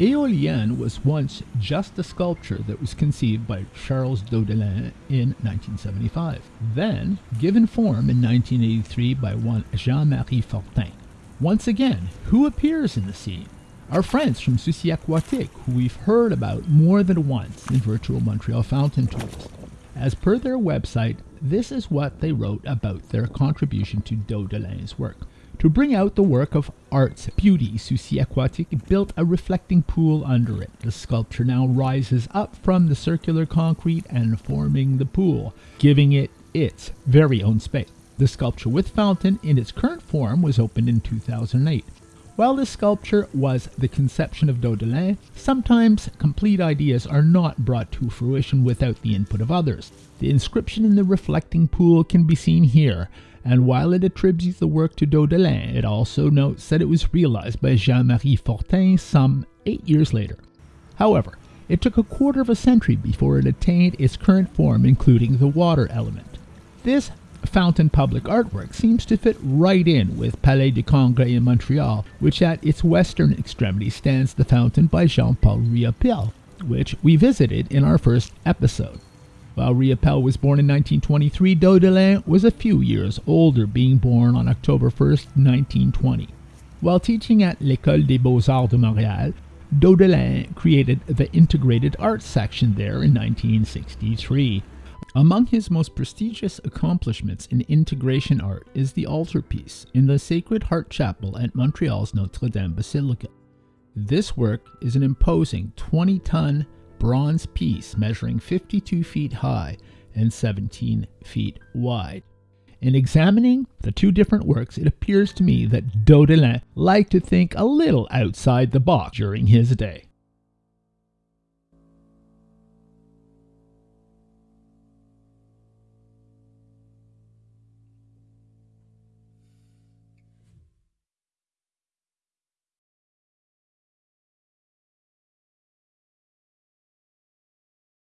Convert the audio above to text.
Julienne was once just a sculpture that was conceived by Charles Daudelin in 1975, then given form in 1983 by one Jean-Marie Fortin. Once again, who appears in the scene? Our friends from Souci Aquatique, who we've heard about more than once in Virtual Montreal Fountain Tours. As per their website, this is what they wrote about their contribution to Daudelin's work. To bring out the work of art's beauty, Souci Aquatique built a reflecting pool under it. The sculpture now rises up from the circular concrete and forming the pool, giving it its very own space. The sculpture with fountain in its current form was opened in 2008. While this sculpture was the conception of Daudelin, sometimes complete ideas are not brought to fruition without the input of others. The inscription in the reflecting pool can be seen here, and while it attributes the work to Daudelin, it also notes that it was realized by Jean-Marie Fortin some eight years later. However, it took a quarter of a century before it attained its current form, including the water element. This fountain public artwork seems to fit right in with Palais de Congrès in Montreal, which at its western extremity stands the fountain by Jean-Paul Riopelle, which we visited in our first episode. While Riopelle was born in 1923, Daudelin was a few years older, being born on October 1, 1920. While teaching at l'École des Beaux-Arts de Montréal, Daudelin created the Integrated Arts section there in 1963. Among his most prestigious accomplishments in integration art is the altarpiece in the Sacred Heart Chapel at Montreal's Notre Dame Basilica. This work is an imposing 20 ton bronze piece measuring 52 feet high and 17 feet wide. In examining the two different works, it appears to me that Daudelin liked to think a little outside the box during his day.